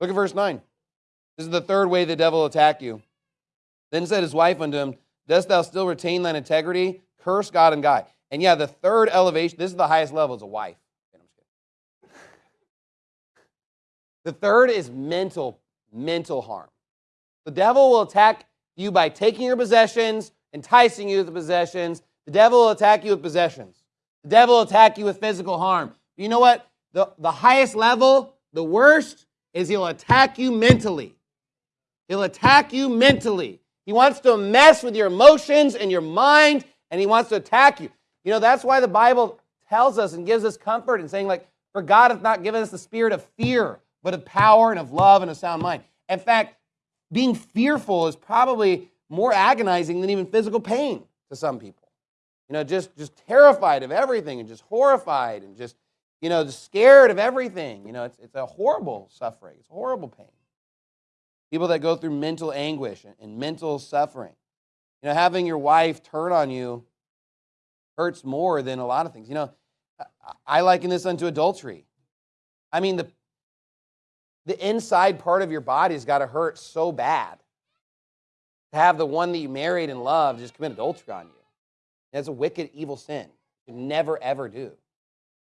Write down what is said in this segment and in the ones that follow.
Look at verse 9. This is the third way the devil attack you. Then said his wife unto him, Dost thou still retain thine integrity? Curse God and die. And yeah, the third elevation, this is the highest level, is a wife. The third is mental, mental harm. The devil will attack you by taking your possessions, enticing you with the possessions. The devil will attack you with possessions. The devil will attack you with physical harm. You know what? The, the highest level, the worst, is he'll attack you mentally. He'll attack you mentally. He wants to mess with your emotions and your mind, and he wants to attack you. You know, that's why the Bible tells us and gives us comfort in saying, like, for God hath not given us the spirit of fear, but of power and of love and a sound mind. In fact, being fearful is probably more agonizing than even physical pain to some people. You know, just, just terrified of everything and just horrified and just, you know, scared of everything. You know, it's, it's a horrible suffering. It's horrible pain. People that go through mental anguish and, and mental suffering. You know, having your wife turn on you hurts more than a lot of things. You know, I liken this unto adultery. I mean, the, the inside part of your body's got to hurt so bad to have the one that you married and loved just commit adultery on you. That's a wicked, evil sin. You never, ever do.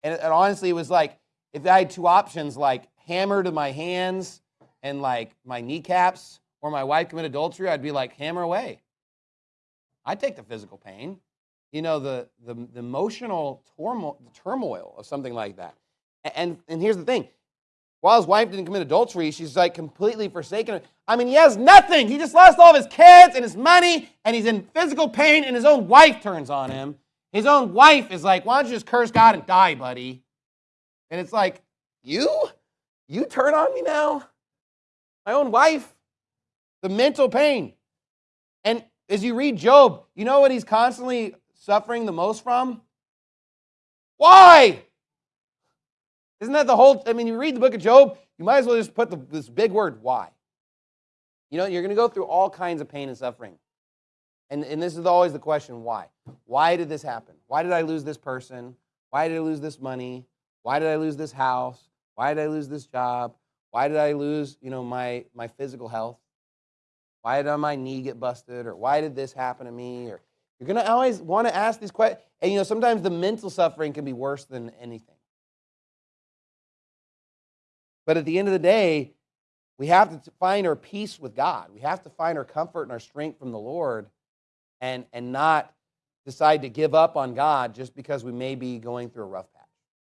And, and honestly, it was like if I had two options, like hammer to my hands and like my kneecaps, or my wife commit adultery, I'd be like, hammer away. I'd take the physical pain, you know, the, the, the emotional turmoil, the turmoil of something like that. And, and here's the thing while his wife didn't commit adultery, she's like completely forsaken. I mean, he has nothing. He just lost all of his kids and his money, and he's in physical pain, and his own wife turns on him. His own wife is like, Why don't you just curse God and die, buddy? And it's like, You? You turn on me now? My own wife? The mental pain. And as you read Job, you know what he's constantly suffering the most from? Why? Isn't that the whole? I mean, you read the book of Job, you might as well just put the, this big word, why. You know, you're going to go through all kinds of pain and suffering. And, and this is always the question why? Why did this happen? Why did I lose this person? Why did I lose this money? Why did I lose this house? Why did I lose this job? Why did I lose, you know, my, my physical health? Why did my knee get busted? Or why did this happen to me? Or you're going to always want to ask these questions. And, you know, sometimes the mental suffering can be worse than anything. But at the end of the day, we have to find our peace with God. We have to find our comfort and our strength from the Lord and, and not decide to give up on God just because we may be going through a rough patch.